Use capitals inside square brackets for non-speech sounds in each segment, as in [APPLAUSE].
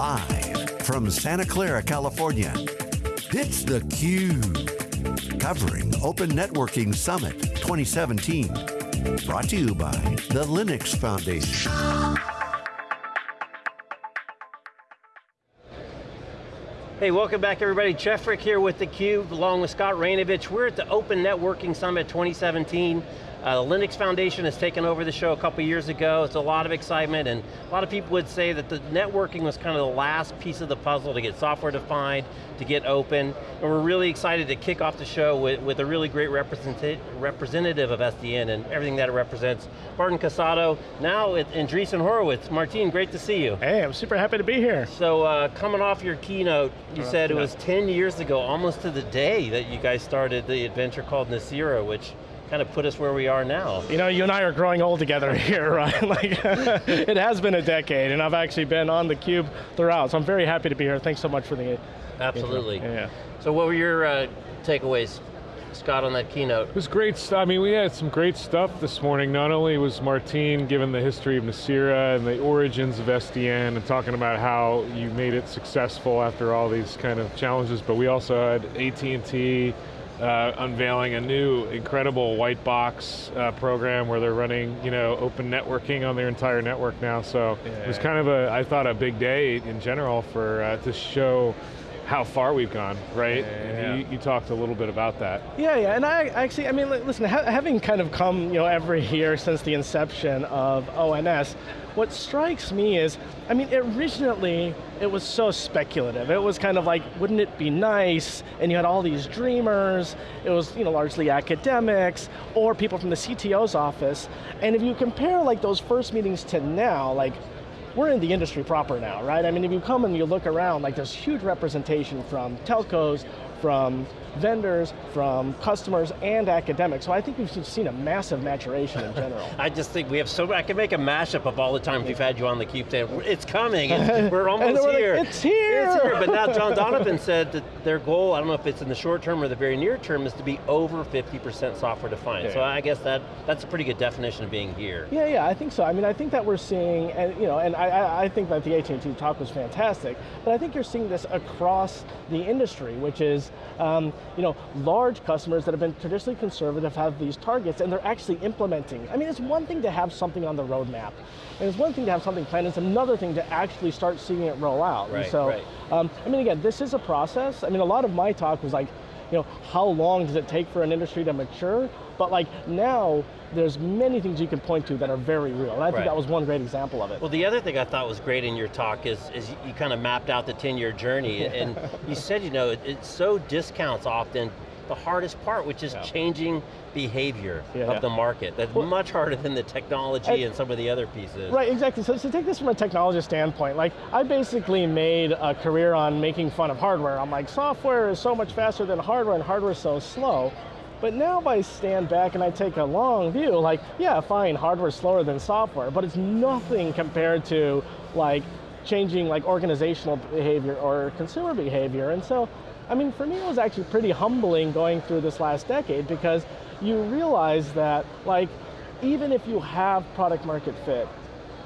Live from Santa Clara, California, it's theCUBE. Covering Open Networking Summit 2017. Brought to you by the Linux Foundation. Hey, welcome back everybody. Jeff Frick here with theCUBE, along with Scott Raynovich. We're at the Open Networking Summit 2017. Uh, the Linux Foundation has taken over the show a couple years ago. It's a lot of excitement and a lot of people would say that the networking was kind of the last piece of the puzzle to get software defined, to get open. And we're really excited to kick off the show with, with a really great representative of SDN and everything that it represents. Martin Casado, now in Andreessen Horowitz. Martin, great to see you. Hey, I'm super happy to be here. So uh, coming off your keynote, you uh, said it was 10 years ago, almost to the day that you guys started the adventure called Nicira, which kind of put us where we are now. You know, you and I are growing old together [LAUGHS] here, right? like, [LAUGHS] it has been a decade, and I've actually been on the cube throughout, so I'm very happy to be here. Thanks so much for the Absolutely. Yeah. So what were your uh, takeaways Scott, on that keynote? It was great stuff. I mean, we had some great stuff this morning. Not only was Martin given the history of Nicira and the origins of SDN and talking about how you made it successful after all these kind of challenges, but we also had AT&T, uh, unveiling a new incredible white box uh, program where they're running you know, open networking on their entire network now. So yeah. it was kind of a, I thought a big day in general for uh, to show how far we've gone, right? Yeah, you, you, talked a little bit about that. Yeah, yeah, and I actually, I mean, listen, ha having kind of come, you know, every year since the inception of ONS, what strikes me is, I mean, originally, it was so speculative. It was kind of like, wouldn't it be nice? And you had all these dreamers. It was, you know, largely academics or people from the CTO's office. And if you compare like those first meetings to now, like we're in the industry proper now, right? I mean, if you come and you look around, like there's huge representation from telcos, from vendors, from customers, and academics. So I think we've seen a massive maturation in general. [LAUGHS] I just think we have so, I can make a mashup of all the times we've had you on the Cube it's coming, [LAUGHS] we're almost we're here. Like, it's here! It's here, but now [LAUGHS] John Donovan said that their goal, I don't know if it's in the short term or the very near term, is to be over 50% software defined. Yeah. So I guess that that's a pretty good definition of being here. Yeah, yeah, I think so. I mean, I think that we're seeing, and you know, and I, I think that the AT&T talk was fantastic, but I think you're seeing this across the industry, which is, um, you know, large customers that have been traditionally conservative have these targets and they're actually implementing. I mean, it's one thing to have something on the roadmap, and it's one thing to have something planned, it's another thing to actually start seeing it roll out. Right, and so, right. um, I mean, again, this is a process. I mean, a lot of my talk was like, you know, how long does it take for an industry to mature? But like now, there's many things you can point to that are very real. And I think that was one great example of it. Well, the other thing I thought was great in your talk is, is you kind of mapped out the 10-year journey, and [LAUGHS] you said, you know, it, it so discounts often the hardest part, which is yeah. changing behavior yeah. of the market. That's well, much harder than the technology and some of the other pieces. Right, exactly. So, so take this from a technology standpoint. Like, I basically made a career on making fun of hardware. I'm like, software is so much faster than hardware and hardware is so slow. But now if I stand back and I take a long view, like, yeah, fine, hardware's slower than software, but it's nothing compared to like changing like organizational behavior or consumer behavior. And so I mean, for me it was actually pretty humbling going through this last decade because you realize that like, even if you have product market fit,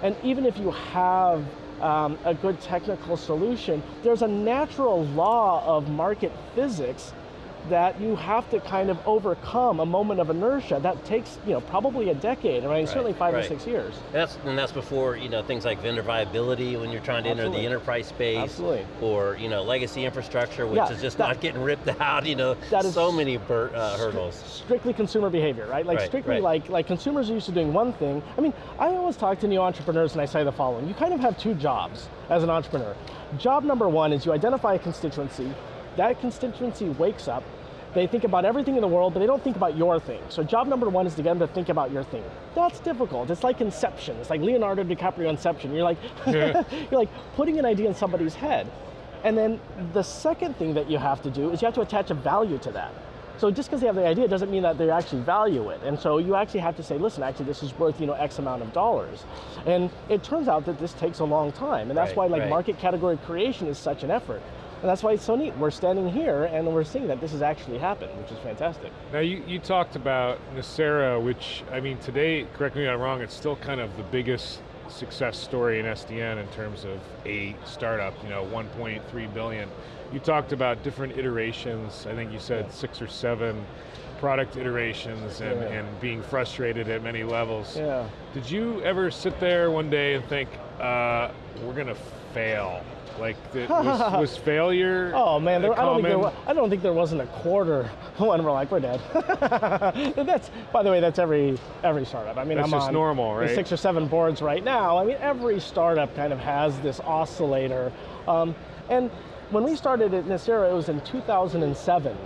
and even if you have um, a good technical solution, there's a natural law of market physics that you have to kind of overcome a moment of inertia. That takes, you know, probably a decade, right? right certainly five right. or six years. And that's, and that's before, you know, things like vendor viability when you're trying to Absolutely. enter the enterprise space. Absolutely. Or, you know, legacy infrastructure, which yeah, is just that, not getting ripped [LAUGHS] out, you know, that is so many uh, hurdles. Strictly consumer behavior, right? Like right, strictly like, like consumers are used to doing one thing. I mean, I always talk to new entrepreneurs and I say the following, you kind of have two jobs as an entrepreneur. Job number one is you identify a constituency, that constituency wakes up, they think about everything in the world, but they don't think about your thing. So job number one is to get them to think about your thing. That's difficult. It's like Inception. It's like Leonardo DiCaprio Inception. You're like, [LAUGHS] yeah. you're like putting an idea in somebody's head. And then the second thing that you have to do is you have to attach a value to that. So just because they have the idea doesn't mean that they actually value it. And so you actually have to say, listen, actually this is worth you know, X amount of dollars. And it turns out that this takes a long time. And that's right, why like right. market category creation is such an effort. And that's why it's so neat. We're standing here and we're seeing that this has actually happened, which is fantastic. Now you, you talked about Nicira, which, I mean, today, correct me if I'm wrong, it's still kind of the biggest success story in SDN in terms of a startup, you know, 1.3 billion. You talked about different iterations, I think you said yeah. six or seven product iterations and, yeah. and, being frustrated at many levels. Yeah. Did you ever sit there one day and think, uh, we're going to fail? Like, [LAUGHS] was, was, failure Oh man, there, I, don't think there was, I don't think there wasn't a quarter [LAUGHS] when we're like, we're dead. [LAUGHS] that's, by the way, that's every every startup. I mean, that's I'm just on normal, right? six or seven boards right now. I mean, every startup kind of has this oscillator. Um, and when we started at Nicira, it was in 2007.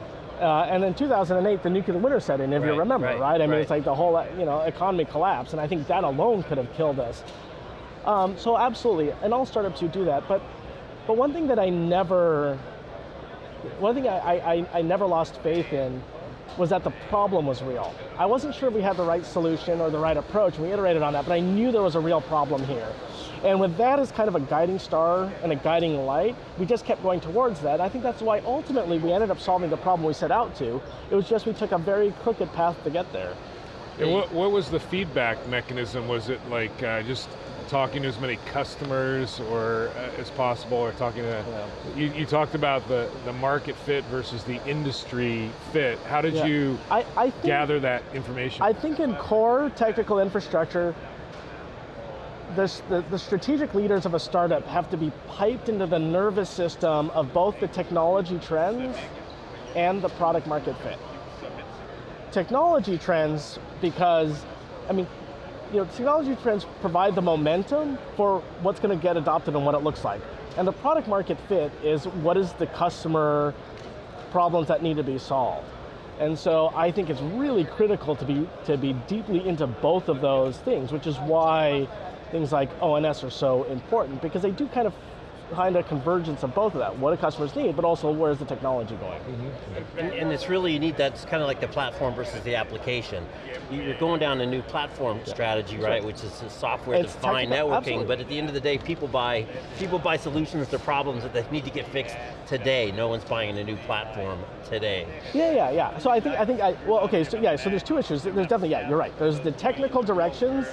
Uh, and in 2008, the nuclear winter set in, if right, you remember, right? right? I mean, right. it's like the whole you know economy collapsed, and I think that alone could have killed us. Um, so absolutely, and all startups you do that. But but one thing that I never, one thing I, I, I never lost faith in was that the problem was real. I wasn't sure if we had the right solution or the right approach, we iterated on that, but I knew there was a real problem here. And with that as kind of a guiding star and a guiding light, we just kept going towards that. I think that's why ultimately we ended up solving the problem we set out to. It was just we took a very crooked path to get there. And what, what was the feedback mechanism? Was it like uh, just talking to as many customers or uh, as possible, or talking to, yeah. you, you, talked about the, the market fit versus the industry fit. How did yeah. you I, I think, gather that information? I think in core technical infrastructure, this, the, the strategic leaders of a startup have to be piped into the nervous system of both the technology trends and the product market fit. Technology trends, because, I mean, you know, technology trends provide the momentum for what's going to get adopted and what it looks like. And the product market fit is what is the customer problems that need to be solved. And so I think it's really critical to be, to be deeply into both of those things, which is why things like ONS are so important because they do kind of find a convergence of both of that. What do customers need, but also where's the technology going? Mm -hmm. and, and, it's really, you need, that's kind of like the platform versus the application. You're going down a new platform yeah. strategy, right, which is software-defined networking, absolutely. but at the end of the day, people buy, people buy solutions to problems that they need to get fixed today. No one's buying a new platform today. Yeah, yeah, yeah. So I think, I think, I, well, okay, so yeah, so there's two issues. There's definitely, yeah, you're right. There's the technical directions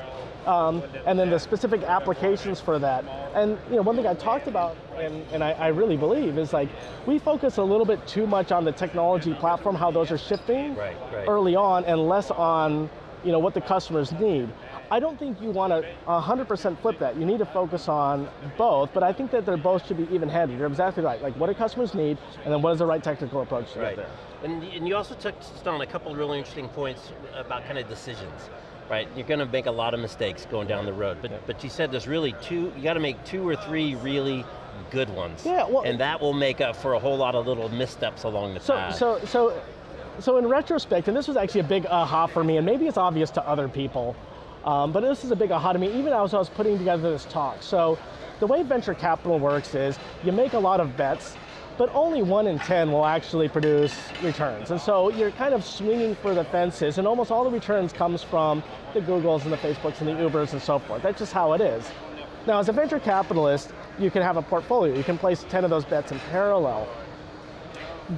um, and then the specific applications for that. And you know, one thing I talked about, and, and I, I, really believe, is like, we focus a little bit too much on the technology platform, how those are shifting right, right. early on, and less on you know, what the customers need. I don't think you want to 100% flip that. You need to focus on both, but I think that they're both should be even-handed. You're exactly right. Like, what do customers need, and then what is the right technical approach to right. get there? And, and you also touched on a couple of really interesting points about kind of decisions right? You're going to make a lot of mistakes going down the road, but, yeah. but you said there's really two, you got to make two or three really good ones. Yeah, well, and that will make up for a whole lot of little missteps along the so, path. So, so, so in retrospect, and this was actually a big aha for me, and maybe it's obvious to other people, um, but this is a big aha to me, even as I was putting together this talk. So, the way venture capital works is you make a lot of bets, but only one in 10 will actually produce returns. And so you're kind of swinging for the fences and almost all the returns comes from the Googles and the Facebooks and the Ubers and so forth. That's just how it is. Now as a venture capitalist, you can have a portfolio. You can place 10 of those bets in parallel.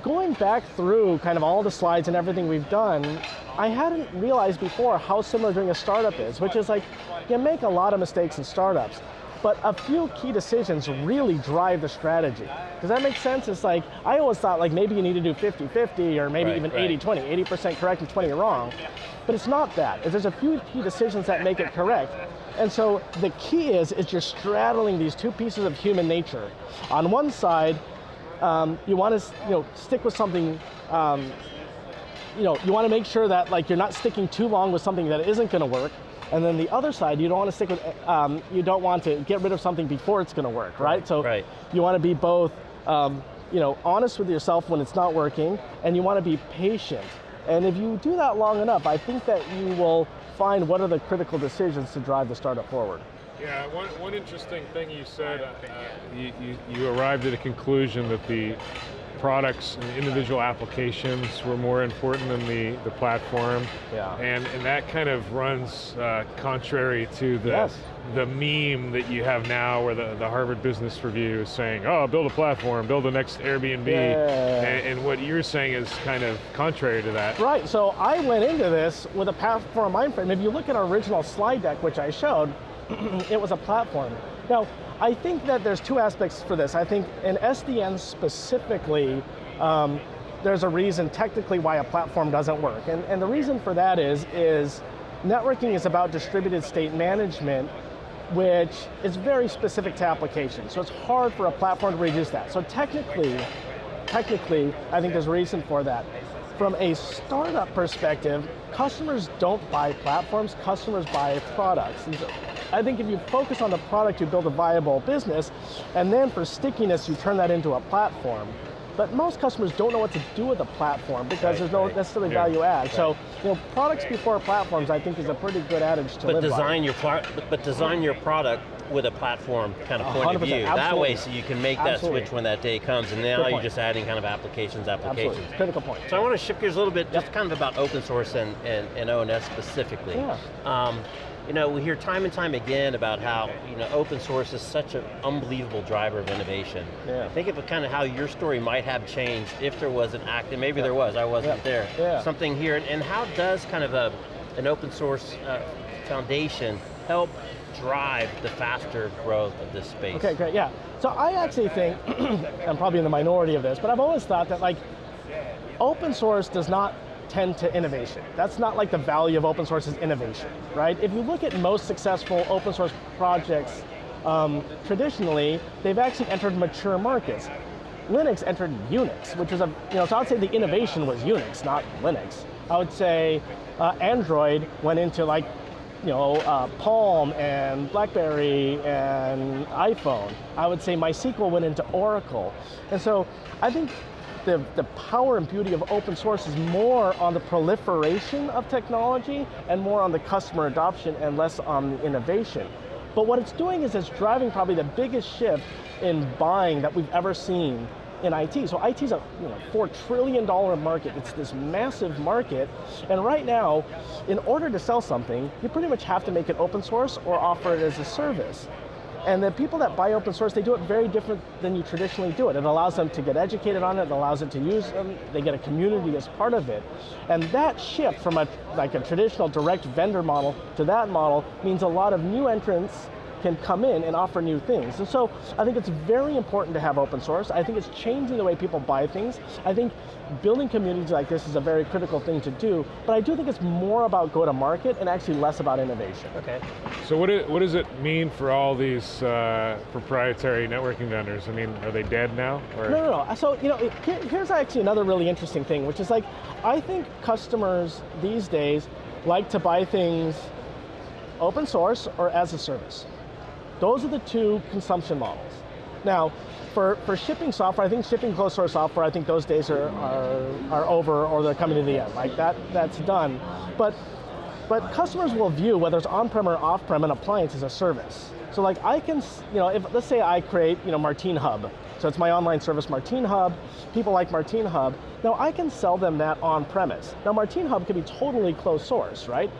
Going back through kind of all the slides and everything we've done, I hadn't realized before how similar doing a startup is, which is like, you make a lot of mistakes in startups. But a few key decisions really drive the strategy. Does that make sense? It's like, I always thought like maybe you need to do 50-50 or maybe right, even 80-20, right. 80% correct and 20 wrong. But it's not that. There's a few key decisions that make it correct. And so the key is, is you're straddling these two pieces of human nature. On one side, um, you want to you know, stick with something um, you know, you want to make sure that like you're not sticking too long with something that isn't going to work, and then the other side, you don't want to stick with, um, you don't want to get rid of something before it's going to work, right? right? So right. you want to be both, um, you know, honest with yourself when it's not working, and you want to be patient. And if you do that long enough, I think that you will find what are the critical decisions to drive the startup forward. Yeah, one, one interesting thing you said, uh, you, you, you arrived at a conclusion that the products and individual applications were more important than the, the platform. Yeah. And, and that kind of runs uh, contrary to the, yes. the meme that you have now where the, the Harvard Business Review is saying, oh, build a platform, build the next Airbnb. Yeah. And, and what you're saying is kind of contrary to that. Right, so I went into this with a platform mind frame. If you look at our original slide deck, which I showed, [CLEARS THROAT] it was a platform. Now, I think that there's two aspects for this. I think in SDN specifically, um, there's a reason technically why a platform doesn't work. And, and the reason for that is, is networking is about distributed state management which is very specific to applications. So it's hard for a platform to reduce that. So technically, technically, I think there's a reason for that. From a startup perspective, customers don't buy platforms, customers buy products. I think if you focus on the product, you build a viable business, and then for stickiness, you turn that into a platform. But most customers don't know what to do with a platform because right, there's no right. necessarily yeah. value add. Right. So, you know, products before platforms, I think, is a pretty good adage to but live design by. Your but design your product with a platform kind of point of view. Absolutely. That way, so you can make absolutely. that switch when that day comes, and now you're just adding kind of applications, applications. Absolutely. Critical point. So I want to shift gears a little bit, yep. just kind of about open source and, and, and ONS specifically. Yeah. Um, you know, we hear time and time again about how you know open source is such an unbelievable driver of innovation. Yeah. Think of kind of how your story might have changed if there was an act, and maybe yeah. there was, I wasn't yeah. there. Yeah. Something here, and how does kind of a, an open source uh, foundation help drive the faster growth of this space? Okay, great, yeah. So I actually think, [CLEARS THROAT] I'm probably in the minority of this, but I've always thought that like, open source does not tend to innovation. That's not like the value of open source is innovation, right? If you look at most successful open source projects, um, traditionally, they've actually entered mature markets. Linux entered Unix, which is a, you know, so I would say the innovation was Unix, not Linux. I would say uh, Android went into like, you know, uh, Palm and BlackBerry and iPhone. I would say MySQL went into Oracle. And so I think the, the power and beauty of open source is more on the proliferation of technology and more on the customer adoption and less on innovation. But what it's doing is it's driving probably the biggest shift in buying that we've ever seen in IT. So IT is a you know, $4 trillion market. It's this massive market. And right now, in order to sell something, you pretty much have to make it open source or offer it as a service. And the people that buy open source, they do it very different than you traditionally do it. It allows them to get educated on it, it allows them to use them, they get a community as part of it. And that shift from a, like a traditional direct vendor model to that model means a lot of new entrants can come in and offer new things. And so I think it's very important to have open source. I think it's changing the way people buy things. I think building communities like this is a very critical thing to do, but I do think it's more about go to market and actually less about innovation. Okay. So what, it, what does it mean for all these uh, proprietary networking vendors? I mean, are they dead now? Or? No, no, no. So, you know, here, here's actually another really interesting thing, which is like, I think customers these days like to buy things open source or as a service. Those are the two consumption models. Now, for, for shipping software, I think shipping closed source software, I think those days are, are, are over or they're coming to the end. Like that, that's done. But, but customers will view whether it's on-prem or off-prem an appliance as a service. So like I can, you know, if, let's say I create, you know, Martine Hub. So it's my online service, Martine Hub. People like Martine Hub. Now I can sell them that on premise. Now Martine Hub can be totally closed source, right?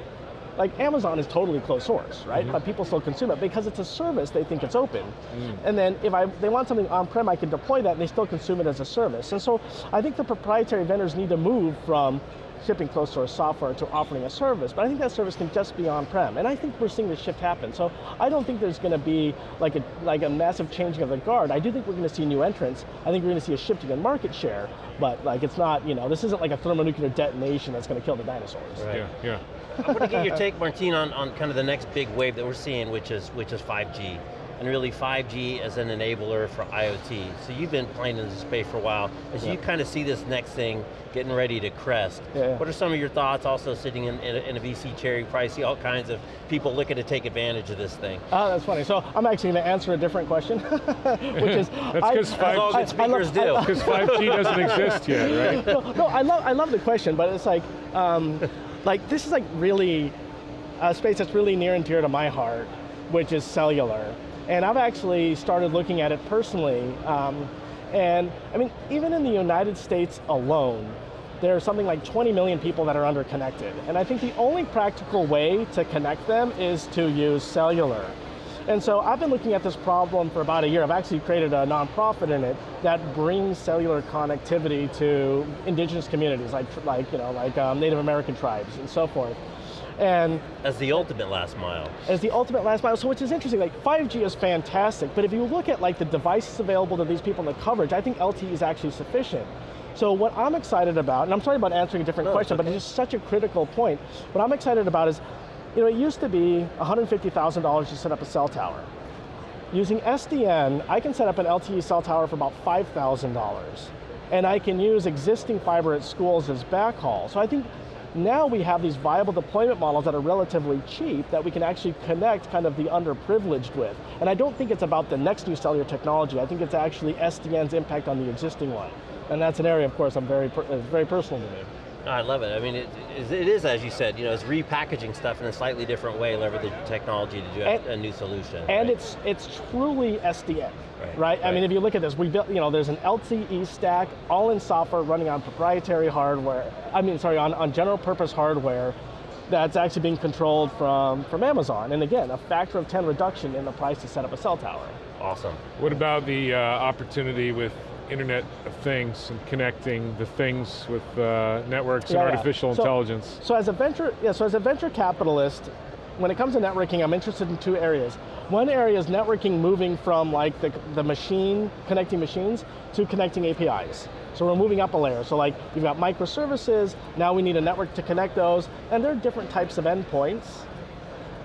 Like Amazon is totally closed source, right? Mm -hmm. But people still consume it because it's a service, they think it's open. Mm. And then if I, they want something on-prem, I can deploy that and they still consume it as a service. And so I think the proprietary vendors need to move from shipping closed source software to offering a service, but I think that service can just be on-prem, and I think we're seeing this shift happen. So I don't think there's going to be like a, like a massive changing of the guard. I do think we're going to see new entrants. I think we're going to see a shifting in market share, but like it's not, you know, this isn't like a thermonuclear detonation that's going to kill the dinosaurs. Right. Yeah, yeah. I want to get your take, Martin, on, on kind of the next big wave that we're seeing, which is, which is 5G. And really 5G as an enabler for IoT. So you've been playing in this space for a while. As yeah. you kind of see this next thing getting ready to crest, yeah. what are some of your thoughts also sitting in, in, a, in a VC chair? You probably see all kinds of people looking to take advantage of this thing. Oh, that's funny. So I'm actually going to answer a different question, [LAUGHS] which is- [LAUGHS] That's because 5G, speakers do. [LAUGHS] Because 5G doesn't exist yet, right? no, no, I love, I love the question, but it's like, um, like this is like really a space that's really near and dear to my heart, which is cellular. And I've actually started looking at it personally. Um, and I mean, even in the United States alone, there are something like 20 million people that are underconnected. And I think the only practical way to connect them is to use cellular. And so I've been looking at this problem for about a year. I've actually created a nonprofit in it that brings cellular connectivity to indigenous communities, like, like, you know, like um, Native American tribes and so forth. And as the ultimate last mile. As the ultimate last mile. So which is interesting, like 5G is fantastic, but if you look at like the devices available to these people and the coverage, I think LTE is actually sufficient. So what I'm excited about, and I'm sorry about answering a different no, question, okay. but it's just such a critical point. What I'm excited about is, you know, it used to be $150,000 to set up a cell tower. Using SDN, I can set up an LTE cell tower for about $5,000. And I can use existing fiber at schools as backhaul. So I think now we have these viable deployment models that are relatively cheap that we can actually connect kind of the underprivileged with. And I don't think it's about the next new cellular technology, I think it's actually SDN's impact on the existing one. And that's an area, of course, I'm very, uh, very personal to me. I love it. I mean, it, it is, as you said, you know, it's repackaging stuff in a slightly different way, leveraging technology to do and, a, new solution. And right? it's it's truly SDN, right, right? right? I mean, if you look at this, we built, you know, there's an LTE stack, all in software, running on proprietary hardware, I mean, sorry, on, on general purpose hardware, that's actually being controlled from, from Amazon. And again, a factor of 10 reduction in the price to set up a cell tower. Awesome. What about the uh, opportunity with Internet of Things and connecting the things with uh, networks yeah, and artificial yeah. so, intelligence. So as a venture, yeah, so as a venture capitalist, when it comes to networking, I'm interested in two areas. One area is networking moving from like the, the machine, connecting machines, to connecting APIs. So we're moving up a layer. So like, you've got microservices, now we need a network to connect those, and there are different types of endpoints,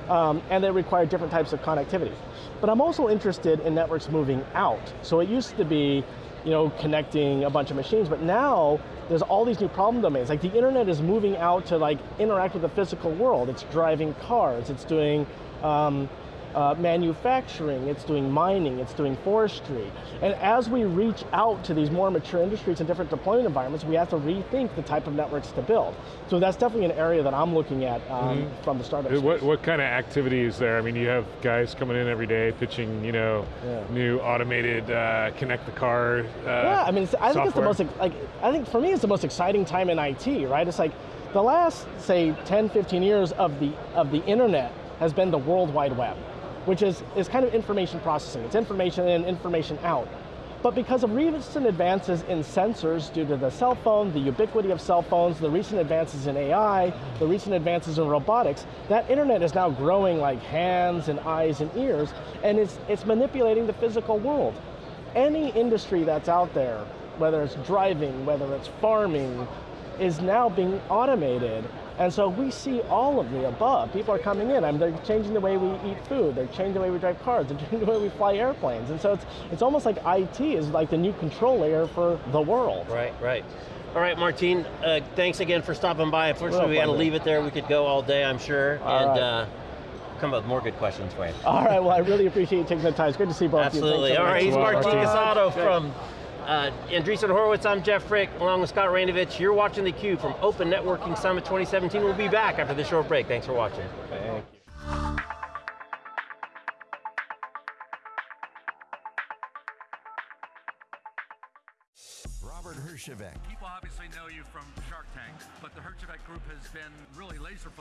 um, and they require different types of connectivity. But I'm also interested in networks moving out. So it used to be, you know, connecting a bunch of machines, but now there's all these new problem domains. Like the internet is moving out to like interact with the physical world. It's driving cars, it's doing um, uh, manufacturing, it's doing mining, it's doing forestry. And as we reach out to these more mature industries and different deployment environments, we have to rethink the type of networks to build. So that's definitely an area that I'm looking at um, mm -hmm. from the startup what, what, kind of activity is there? I mean, you have guys coming in every day pitching, you know, yeah. new automated uh, connect the car uh, Yeah, I mean, I think it's the most, like, I think for me it's the most exciting time in IT, right? It's like the last, say, 10, 15 years of the, of the internet has been the World Wide Web which is, is kind of information processing. It's information in, information out. But because of recent advances in sensors due to the cell phone, the ubiquity of cell phones, the recent advances in AI, the recent advances in robotics, that internet is now growing like hands and eyes and ears, and it's, it's manipulating the physical world. Any industry that's out there, whether it's driving, whether it's farming, is now being automated and so we see all of the above. People are coming in, I mean, they're changing the way we eat food, they're changing the way we drive cars, they're [LAUGHS] changing the way we fly airplanes. And so it's, it's almost like IT is like the new control layer for the world. Right, right. All right, Martin, uh, thanks again for stopping by. Unfortunately, we had to leave it there. We could go all day, I'm sure. All and right. uh, come up with more good questions for you. All right, well, I really appreciate you taking the time. It's good to see both Absolutely. of you. Absolutely. All right, he's Martin Casado from uh, Andreessen Horowitz, I'm Jeff Frick, along with Scott Raynovich. You're watching theCUBE from Open Networking Summit 2017. We'll be back after this short break. Thanks for watching. Thank you. Robert Herjavec. People obviously know you from Shark Tank, but the Herjavec Group has been really laser focused